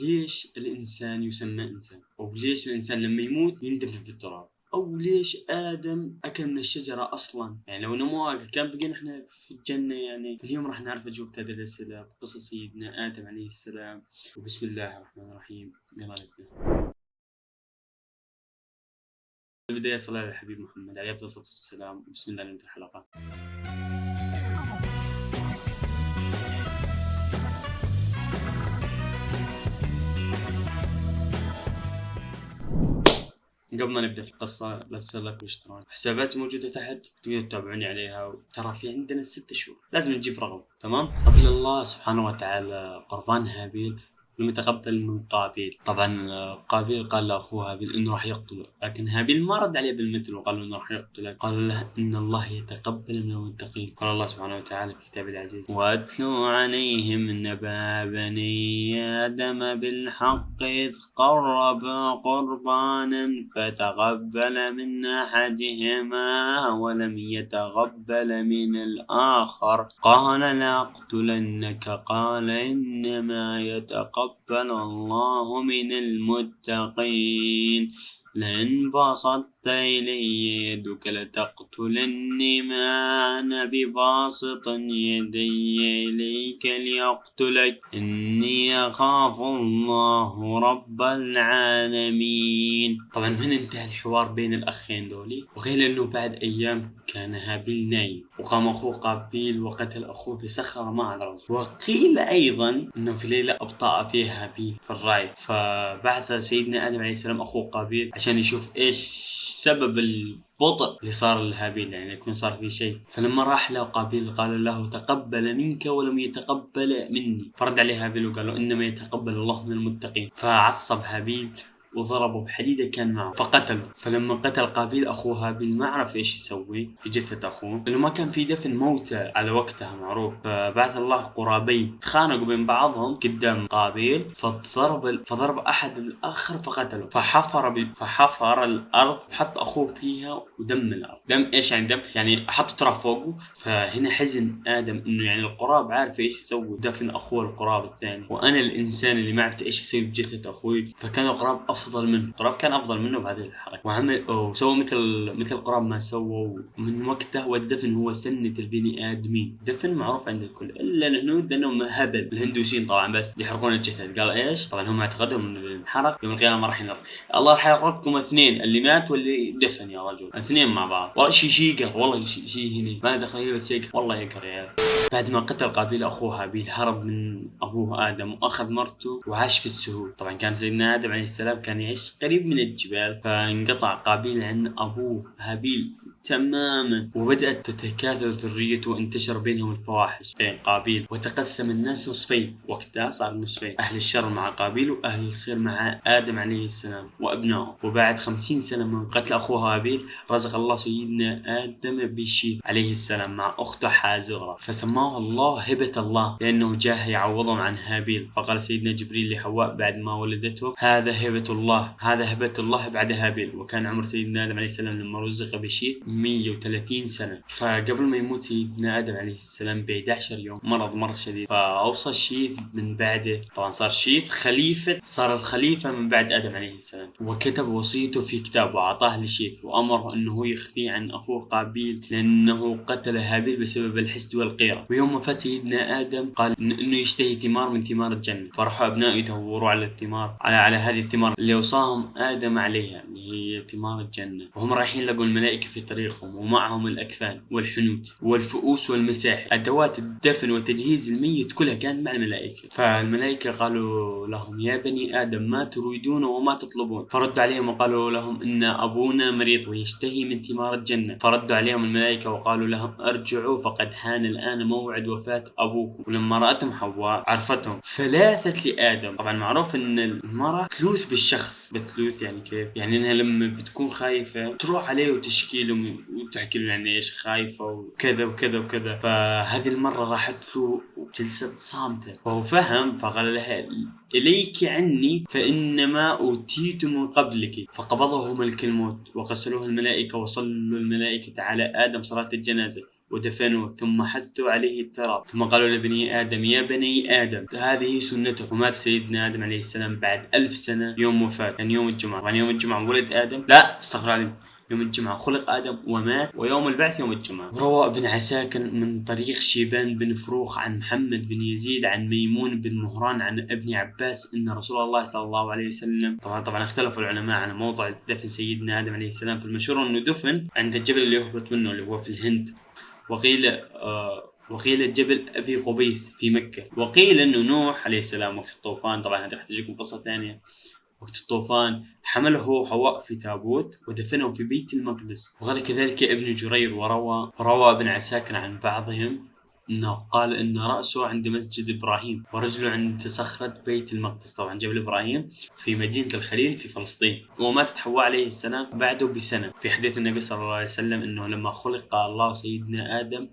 ليش الإنسان يسمى إنسان؟ أو ليش الإنسان لما يموت يندفن في التراب؟ أو ليش آدم أكل من الشجرة أصلا؟ يعني لو إنه مو أكل كان بقينا إحنا في الجنة يعني اليوم راح نعرف أجوبة هذه الأسئلة بقصص سيدنا آدم عليه السلام وبسم الله الرحمن الرحيم يلا نبدأ. البداية صلاة على الحبيب محمد عليه الصلاة والسلام بسم الله نبدأ الحلقة. قبل ما نبدأ في القصة لا تنسوا like والاشتراك حساباتي موجودة تحت تقدروا تتابعوني عليها. ترى في عندنا ست شهور. لازم نجيب رقم تمام؟ قبل الله سبحانه وتعالى قربان هابيل لم يتقبل من قابيل. طبعا قابيل قال لاخوه هابيل إنه راح يقتله لكن هابيل ما رد عليه بالمثل وقال له إنه راح يقتله قال له إن الله يتقبل من المتقين قال الله سبحانه وتعالى في كتابه العزيز واتلوا عليهم نبأ بني آدم بالحق إذ قربا قربانا فتقبل من أحدهما ولم يتقبل من الآخر. قال لاقتلنك قال إنما يتقبل تقبل الله من المتقين. لئن بسطت إلي يدك لتقتلني ما أنا بباسط يدي إليك ليقتلك. إني أخاف الله رب العالمين. طبعا هنا انتهى الحوار بين الأخين دولي. وغير أنه بعد أيام كان هابيل نايم. وقام أخوه قابيل وقتل أخوه بصخرة مع الرجل. وقيل أيضا أنه في ليلة أبطأ فيها هابيل في الرعي فبعث سيدنا آدم عليه السلام أخوه قابيل عشان يشوف إيش سبب البطء اللي صار لهابيل يعني يكون صار في شيء. فلما راح له قابيل قال له تقبل منك ولم يتقبل مني. فرد عليه هابيل وقال له إنما يتقبل الله من المتقين. فعصب هابيل وضربه بحديدة كان معه فقتله فلما قتل قابيل أخوه هابيل ما عرف إيش يسوي؟ في جثة أخوه. لأنه ما كان في دفن موتى على وقتها معروف. فبعث الله قرابين تخانقوا بين بعضهم قدام قابيل فضرب فضرب أحد الآخر فقتله. فحفر. فحفر الأرض وحط أخوه فيها ودم الأرض. دم إيش يعني دم؟ يعني حط تراب فوقه. فهنا حزن آدم إنه يعني القراب عارف إيش يسوي دفن أخوه القراب الثاني. وأنا الإنسان اللي ما عرفت إيش يسوي بجثة أخوي. فكان القراب أفضل أفضل منه. قراب كان أفضل منه بهذه الحركة. وعمل وسوى مثل مثل قراب ما سووا. من وقته والدفن هو سنة البني آدمين. دفن معروف عند الكل. إلا الهنود لانهم هبل. الهندوسيين طبعا بس يحرقون الجسد قال إيش؟ طبعا هم اعتقدهم ان الحرق يوم القيامة ما راح ينر الله راح يحرقكم اثنين. اللي مات واللي دفن يا رجل. اثنين مع بعض. والله شيء شيء والله شيء شي هنا ما دخل بس والله يقر يا عيال بعد ما قتل قابيل اخوه هابيل هرب من أبوه آدم وأخذ مرته وعاش في السهول. طبعا كان سيدنا آدم عليه السلام كان يعيش قريب من الجبال فانقطع قابيل عن أبوه هابيل. تماما. وبدأت تتكاثر ذريته وانتشر بينهم الفواحش بين قابيل وتقسم الناس نصفين. وقتها صار نصفين. أهل الشر مع قابيل وأهل الخير مع آدم عليه السلام وأبنائه. وبعد خمسين سنة من قتل أخوه هابيل رزق الله سيدنا آدم بشيث عليه السلام مع أخته حازغرة. فسماه الله هبة الله لأنه جاه يعوضهم عن هابيل. فقال سيدنا جبريل لحواء بعد ما ولدته هذا هبة الله. هذا هبة الله بعد هابيل. وكان عمر سيدنا آدم عليه السلام لما رزق بشيث 130 سنة. فقبل ما يموت سيدنا آدم عليه السلام ب 11 يوم مرض مرة شديد. فأوصى شيث من بعده. طبعا صار شيث خليفة صار الخليفة من بعد آدم عليه السلام. وكتب وصيته في كتاب وأعطاه لشيث وأمره أنه يخفيه عن أخوه قابيل لأنه قتل هابيل بسبب الحسد والقيرة. ويوم فات سيدنا آدم قال أنه يشتهي ثمار من ثمار الجنة. فراحوا أبنائه يدوروا على الثمار على على هذه الثمار. اللي أوصاهم آدم عليها اللي هي ثمار الجنة. وهم رايحين لقوا الملائكة في طريق طريقهم ومعهم الأكفان والحنوت والفؤوس والمساح أدوات الدفن وتجهيز الميت كلها كانت مع الملائكة. فالملائكة قالوا لهم يا بني آدم ما تريدون وما تطلبون. فردوا عليهم وقالوا لهم إن أبونا مريض ويشتهي من ثمار الجنة. فردوا عليهم الملائكة وقالوا لهم أرجعوا فقد حان الآن موعد وفاة أبوكم. ولما رأتهم حواء عرفتهم. فلاثت لآدم. طبعا معروف إن المرأة تلوث بالشخص. بتلوث يعني كيف؟ يعني إنها لما بتكون خايفة تروح عليه وتشكي له وتحكي له يعني إيش خايفة وكذا وكذا وكذا. فهذه المرة راحت له وجلست صامتة. فهو فهم فقال لها إليك عني فإنما أوتيت من قبلك. فقبضه ملك الموت وغسلوه الملائكة وصلوا الملائكة على آدم صلاة الجنازة ودفنوه ثم حثوا عليه التراب. ثم قالوا لبني آدم يا بني آدم هذه سنته ومات سيدنا آدم عليه السلام بعد ألف سنة يوم وفاة يعني يوم الجمعة. يعني يوم الجمعة ولد آدم لا استغفر الله يوم الجمعة. خلق آدم ومات ويوم البعث يوم الجمعة. روى ابن عساكر من طريق شيبان بن فروخ عن محمد بن يزيد عن ميمون بن مهران عن ابن عباس أن رسول الله صلى الله عليه وسلم. طبعا طبعا اختلفوا العلماء على موضع دفن سيدنا آدم عليه السلام في المشهور أنه دفن عند الجبل اللي يهبط منه اللي هو في الهند. وقيل آه وقيل جبل أبي قبيس في مكة. وقيل إنه نوح عليه السلام وقت الطوفان. طبعا هذه راح تجيكم قصة ثانية. وقت الطوفان حمله حواء في تابوت ودفنه في بيت المقدس. وقال كذلك ابن جرير وروى روى ابن عساكر عن بعضهم إنه قال إن رأسه عند مسجد إبراهيم ورجله عند صخرة بيت المقدس. طبعا جبل إبراهيم في مدينة الخليل في فلسطين. وماتت حواء عليه السلام بعده بسنة. في حديث النبي صلى الله عليه وسلم إنه لما خلق الله سيدنا آدم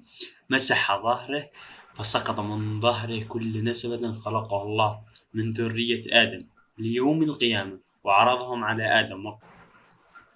مسح ظهره فسقط من ظهره كل نسبة خلقه الله من ذرية آدم. ليوم القيامة وعرضهم على آدم.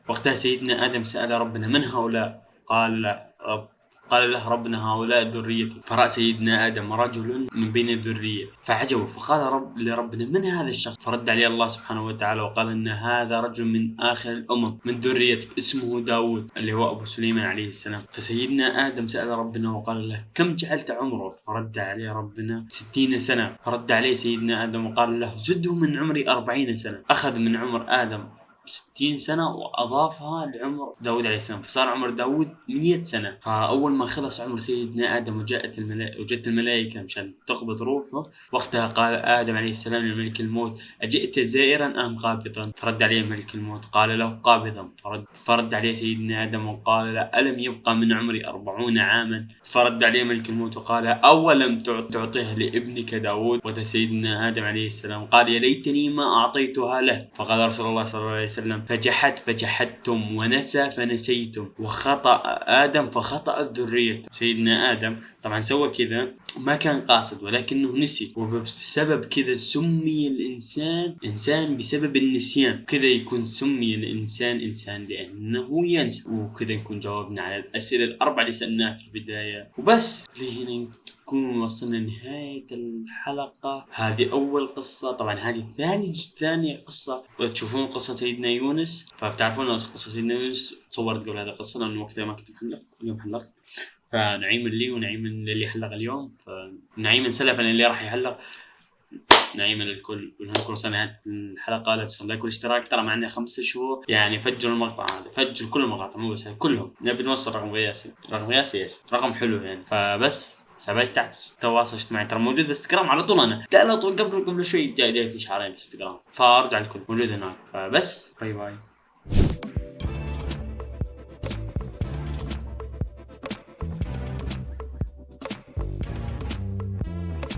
وقتها سيدنا آدم سأل ربنا من هؤلاء؟ قال رب قال له ربنا هؤلاء ذريتي. فرأى سيدنا آدم رجل من بين الذرية. فعجبوا فقال رب لربنا من هذا الشخص؟ فرد عليه الله سبحانه وتعالى وقال إن هذا رجل من آخر الأمم من ذريتك اسمه داود اللي هو أبو سليمان عليه السلام. فسيدنا آدم سأل ربنا وقال له كم جعلت عمره فرد عليه ربنا ستين سنة. فرد عليه سيدنا آدم وقال له زده من عمري أربعين سنة. أخذ من عمر آدم 60 سنة وأضافها لعمر داود عليه السلام. فصار عمر داود 100 سنة. فأول ما خلص عمر سيدنا آدم وجاءت الملائكة وجت الملائكة مشان تقبض روحه وقتها قال آدم عليه السلام لملك الموت أجئت زائرا أم قابضا؟ فرد عليه ملك الموت. قال له قابضا. فرد, فرد عليه سيدنا آدم وقال له ألم يبقى من عمري أربعون عاما؟ فرد عليه ملك الموت وقال أولم تعطيه لابنك داود وسيدنا آدم عليه السلام؟ قال يا ليتني ما أعطيتها له. فقال رسول الله صلى الله عليه وسلم وسلم فجحد فجحدتم ونسى فنسيتم وخطأ آدم فخطأت ذريته سيدنا آدم. طبعا سوى كذا ما كان قاصد ولكنه نسي. وبسبب كذا سمي الإنسان إنسان بسبب النسيان. كذا يكون سمي الإنسان إنسان لأنه ينسى. وكذا يكون جاوبنا على الأسئلة الأربعة اللي سألناها في البداية. وبس لهنا نكون وصلنا لنهاية الحلقة. هذه أول قصة. طبعا هذه ثاني ثاني قصة. وتشوفون قصة سيدنا يونس. فبتعرفون قصة سيدنا يونس صورت قبل هذه القصة لأنه وقتها ما كنت محلق اليوم حلقت. فنعيم لي ونعيم للي حلق اليوم. فنعيم سلفا اللي راح يحلق. نعيما للكل. ونكون سنة الحلقة. لا تنسوا لايك والاشتراك. ترى معنا خمسة شهور. يعني فجروا المقطع هذا فجروا كل المقاطع مو بس كلهم. نبي نوصل رقم قياسي. رقم قياسي إيش؟ رقم حلو يعني. فبس. سبعة تحت تواصل اجتماعي. ترى موجود بالانستغرام على طول أنا. على طول قبل قبل شوي جاي جايتني شعارين في الانستغرام فأرجع الكل موجود هناك. فبس باي باي.